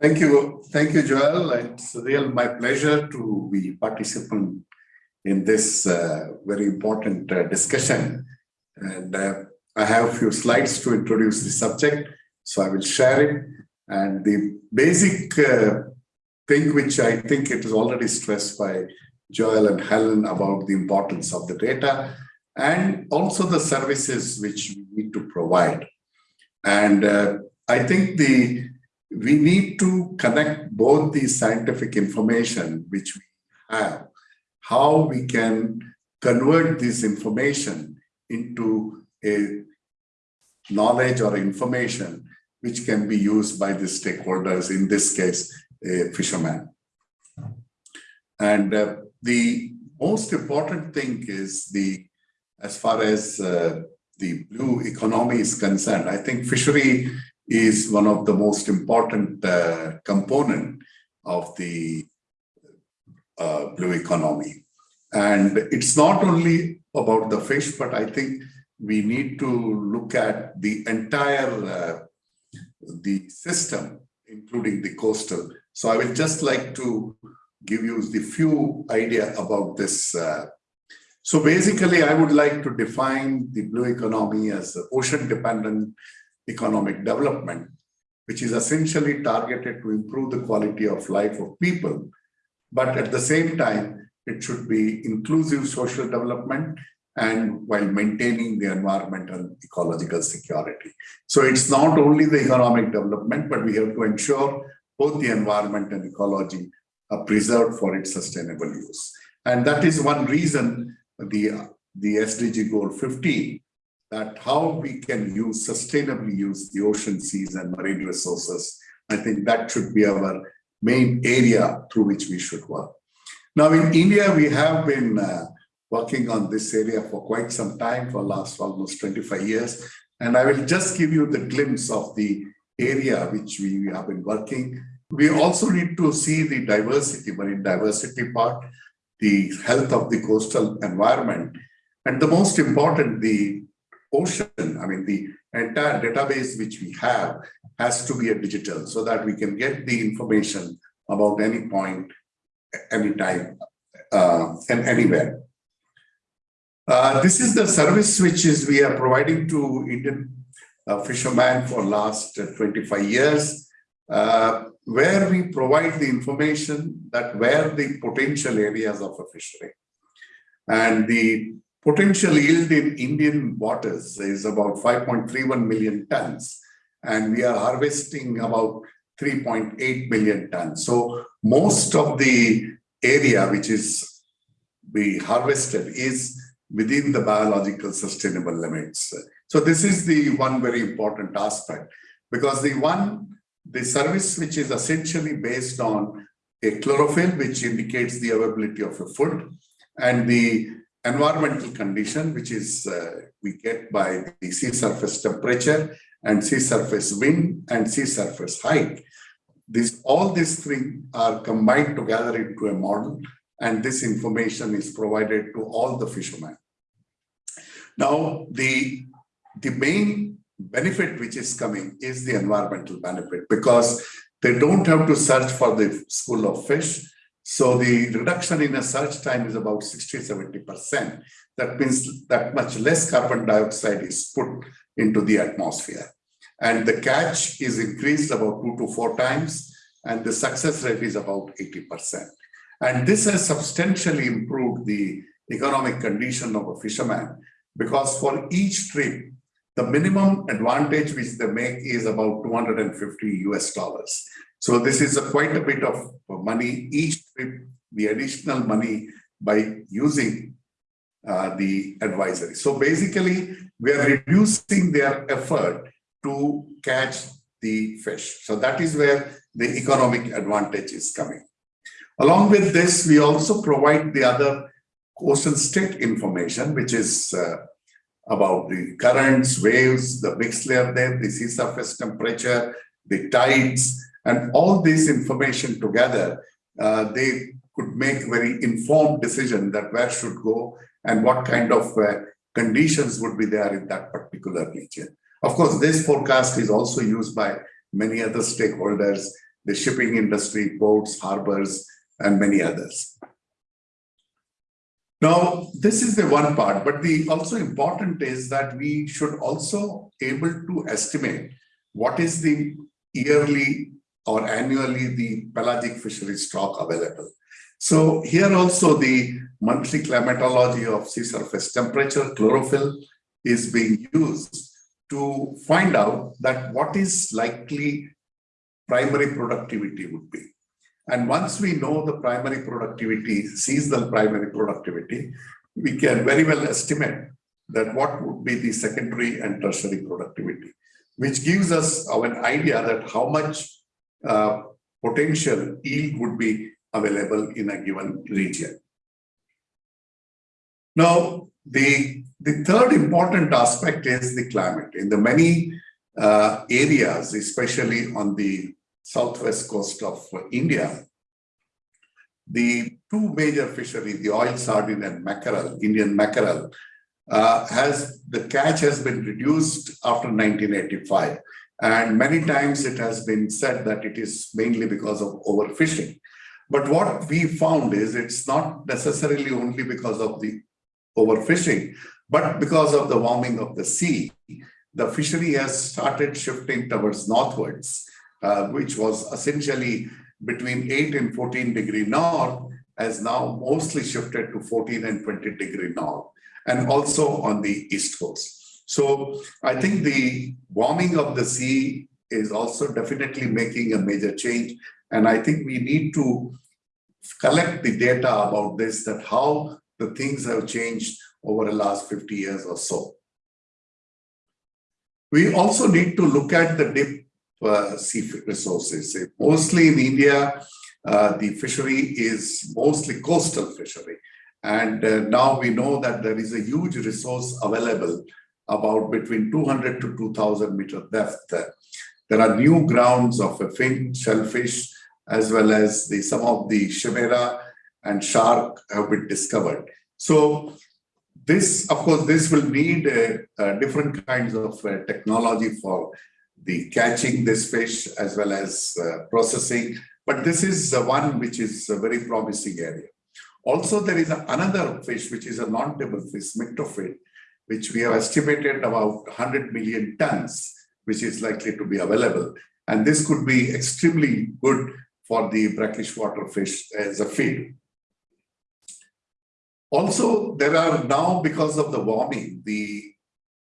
Thank you. Thank you, Joel. It's real my pleasure to be participant in this uh, very important uh, discussion. And uh, I have a few slides to introduce the subject, so I will share it. And the basic uh, thing which I think it is already stressed by Joel and Helen about the importance of the data and also the services which we need to provide. And uh, I think the we need to connect both the scientific information which we have, how we can convert this information into a knowledge or information which can be used by the stakeholders, in this case, a fisherman. And uh, the most important thing is the, as far as uh, the blue economy is concerned, I think fishery is one of the most important uh, component of the uh, blue economy. And it's not only about the fish, but I think we need to look at the entire uh, the system, including the coastal. So I will just like to give you the few idea about this. Uh, so basically, I would like to define the blue economy as ocean dependent economic development, which is essentially targeted to improve the quality of life of people. But at the same time, it should be inclusive social development and while maintaining the environmental ecological security. So it's not only the economic development, but we have to ensure both the environment and ecology are preserved for its sustainable use. And that is one reason the, the SDG goal 15 that how we can use sustainably use the ocean, seas and marine resources. I think that should be our main area through which we should work. Now in India, we have been uh, working on this area for quite some time, for last almost 25 years. And I will just give you the glimpse of the area which we have been working. We also need to see the diversity, marine diversity part, the health of the coastal environment, and the most important, the ocean, I mean, the entire database which we have has to be a digital so that we can get the information about any point, anytime, uh, and anywhere. Uh, this is the service which is we are providing to Indian uh, fishermen for last 25 years, uh, where we provide the information that where the potential areas of a fishery. And the potential yield in Indian waters is about 5.31 million tons, and we are harvesting about 3.8 million tons. So most of the area which is be harvested is within the biological sustainable limits. So this is the one very important aspect because the one, the service which is essentially based on a chlorophyll, which indicates the availability of a food, and the environmental condition, which is uh, we get by the sea surface temperature and sea surface wind and sea surface height. This, all these three are combined together into a model and this information is provided to all the fishermen. Now, the, the main benefit which is coming is the environmental benefit because they don't have to search for the school of fish so the reduction in a search time is about 60, 70%. That means that much less carbon dioxide is put into the atmosphere. And the catch is increased about two to four times, and the success rate is about 80%. And this has substantially improved the economic condition of a fisherman because for each trip, the minimum advantage which they make is about 250 US dollars. So this is a quite a bit of money each the additional money by using uh, the advisory. So basically, we are reducing their effort to catch the fish. So that is where the economic advantage is coming. Along with this, we also provide the other ocean state information, which is uh, about the currents, waves, the mixed layer there, the sea surface temperature, the tides, and all this information together, uh, they could make very informed decision that where should go and what kind of uh, conditions would be there in that particular region. Of course, this forecast is also used by many other stakeholders, the shipping industry, ports, harbors, and many others. Now, this is the one part, but the also important is that we should also able to estimate what is the yearly or annually the pelagic fishery stock available. So here also the monthly climatology of sea surface temperature, chlorophyll is being used to find out that what is likely primary productivity would be. And once we know the primary productivity, seasonal primary productivity, we can very well estimate that what would be the secondary and tertiary productivity, which gives us an idea that how much uh, potential yield would be available in a given region. Now, the, the third important aspect is the climate. In the many uh, areas, especially on the southwest coast of India, the two major fisheries, the oil sardine and mackerel, Indian mackerel, uh, has the catch has been reduced after 1985. And many times it has been said that it is mainly because of overfishing. But what we found is it's not necessarily only because of the overfishing, but because of the warming of the sea. The fishery has started shifting towards northwards, uh, which was essentially between 8 and 14 degree north, has now mostly shifted to 14 and 20 degree north, and also on the east coast. So I think the warming of the sea is also definitely making a major change. And I think we need to collect the data about this, that how the things have changed over the last 50 years or so. We also need to look at the deep uh, sea resources. Mostly in India, uh, the fishery is mostly coastal fishery. And uh, now we know that there is a huge resource available about between 200 to 2000 meter depth. There are new grounds of a fin, shellfish, as well as the some of the chimera and shark have been discovered. So this, of course, this will need uh, uh, different kinds of uh, technology for the catching this fish as well as uh, processing. But this is one which is a very promising area. Also, there is another fish, which is a non-table fish, myctophid, which we have estimated about 100 million tons, which is likely to be available. And this could be extremely good for the brackish water fish as a feed. Also, there are now, because of the warming, the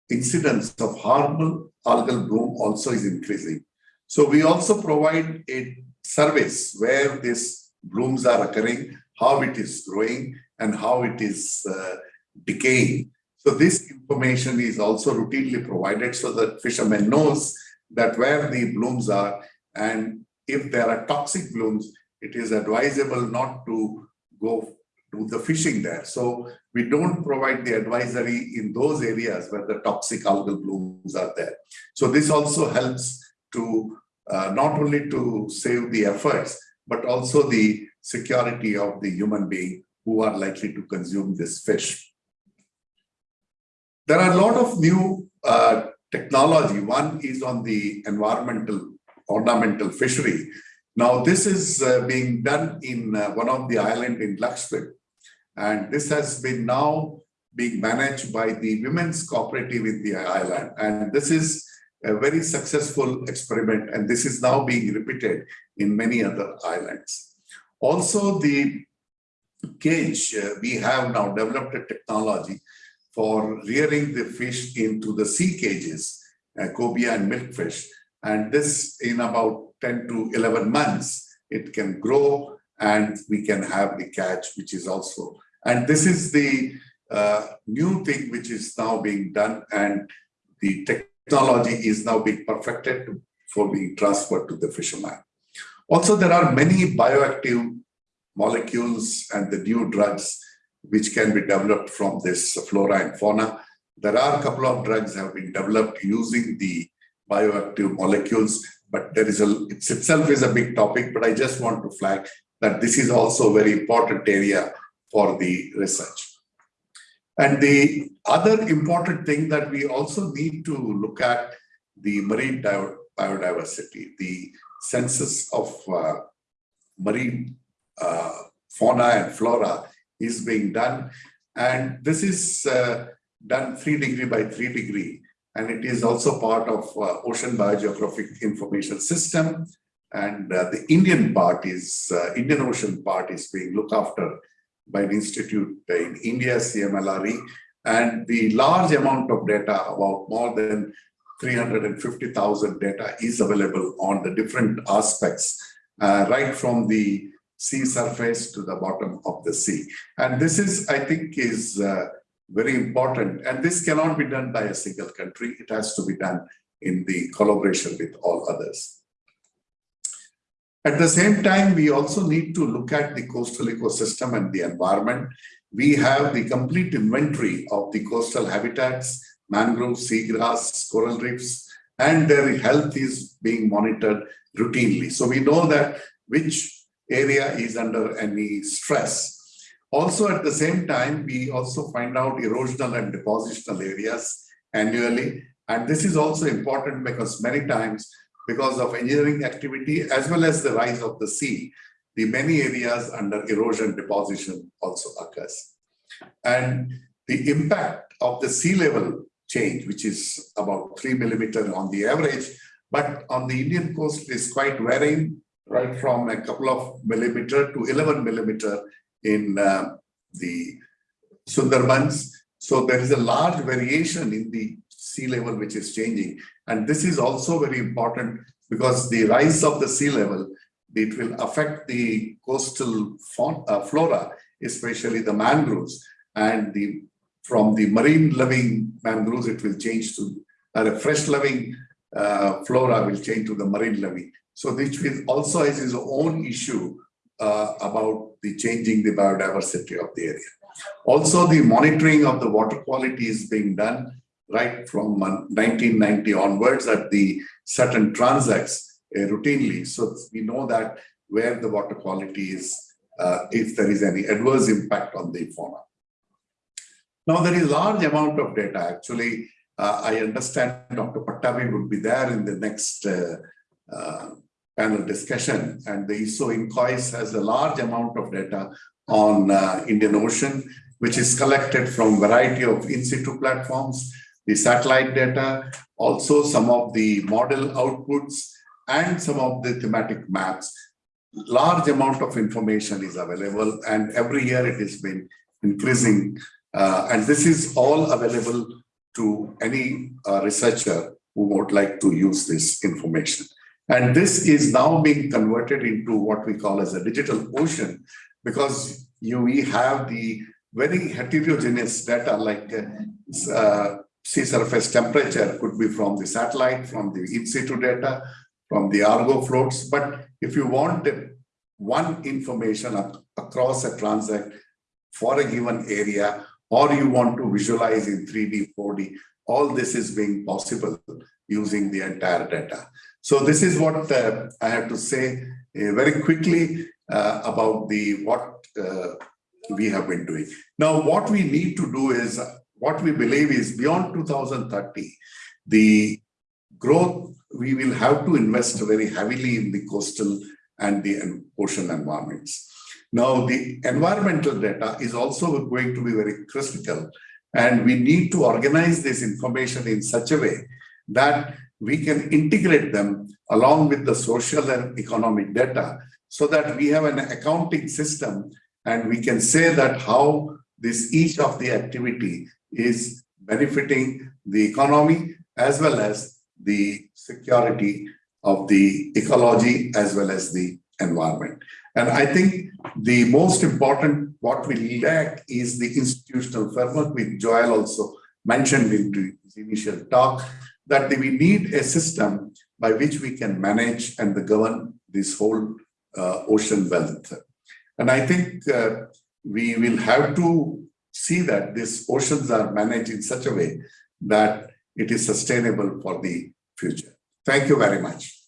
incidence of harmful algal bloom also is increasing. So we also provide a service where these blooms are occurring, how it is growing, and how it is uh, decaying. So this information is also routinely provided so that fishermen knows that where the blooms are and if there are toxic blooms, it is advisable not to go do the fishing there. So we don't provide the advisory in those areas where the toxic algal blooms are there. So this also helps to uh, not only to save the efforts, but also the security of the human being who are likely to consume this fish. There are a lot of new uh, technology. One is on the environmental ornamental fishery. Now, this is uh, being done in uh, one of the island in Lakshadweep. And this has been now being managed by the women's cooperative in the island. And this is a very successful experiment. And this is now being repeated in many other islands. Also, the cage, uh, we have now developed a technology for rearing the fish into the sea cages, uh, cobia and milkfish. And this in about 10 to 11 months, it can grow and we can have the catch, which is also, and this is the uh, new thing which is now being done and the technology is now being perfected for being transferred to the fisherman. Also, there are many bioactive molecules and the new drugs which can be developed from this flora and fauna. There are a couple of drugs have been developed using the bioactive molecules, but there is a, it itself is a big topic, but I just want to flag that this is also a very important area for the research. And the other important thing that we also need to look at the marine biodiversity. The census of uh, marine uh, fauna and flora is being done. And this is uh, done three degree by three degree. And it is also part of uh, Ocean Biogeographic Information System. And uh, the Indian part is, uh, Indian Ocean part is being looked after by an institute in India, CMLRE. And the large amount of data, about more than 350,000 data is available on the different aspects, uh, right from the sea surface to the bottom of the sea. And this is, I think, is uh, very important. And this cannot be done by a single country. It has to be done in the collaboration with all others. At the same time, we also need to look at the coastal ecosystem and the environment. We have the complete inventory of the coastal habitats, mangroves, seagrass, coral reefs, and their health is being monitored routinely. So we know that which area is under any stress. Also, at the same time, we also find out erosional and depositional areas annually. And this is also important because many times, because of engineering activity, as well as the rise of the sea, the many areas under erosion deposition also occurs. And the impact of the sea level change, which is about three millimeter on the average, but on the Indian coast is quite varying right from a couple of millimeter to 11 millimeter in uh, the Sundarbans. So there is a large variation in the sea level which is changing. And this is also very important because the rise of the sea level, it will affect the coastal uh, flora, especially the mangroves. And the from the marine living mangroves, it will change to uh, a fresh living uh, flora will change to the marine living. So which will also has its own issue uh, about the changing the biodiversity of the area. Also, the monitoring of the water quality is being done right from 1990 onwards at the certain transects uh, routinely. So we know that where the water quality is, uh, if there is any adverse impact on the fauna. Now there is large amount of data. Actually, uh, I understand Dr. Pattabhi would be there in the next uh, uh, panel discussion. And the ISO INCOIS has a large amount of data on uh, Indian Ocean, which is collected from variety of in situ platforms, the satellite data, also some of the model outputs, and some of the thematic maps. Large amount of information is available, and every year it has been increasing. Uh, and this is all available to any uh, researcher who would like to use this information. And this is now being converted into what we call as a digital ocean because you we have the very heterogeneous data like uh, uh, sea surface temperature could be from the satellite, from the in situ data, from the Argo floats. But if you want one information across a transect for a given area, or you want to visualize in 3D, 4D, all this is being possible using the entire data. So this is what uh, I have to say uh, very quickly uh, about the what uh, we have been doing. Now, what we need to do is what we believe is beyond 2030, the growth, we will have to invest very heavily in the coastal and the ocean environments. Now, the environmental data is also going to be very critical and we need to organize this information in such a way that we can integrate them along with the social and economic data so that we have an accounting system and we can say that how this each of the activity is benefiting the economy as well as the security of the ecology as well as the environment. And I think the most important what we lack is the institutional framework, which Joel also mentioned in his initial talk, that we need a system by which we can manage and govern this whole uh, ocean wealth. And I think uh, we will have to see that these oceans are managed in such a way that it is sustainable for the future. Thank you very much.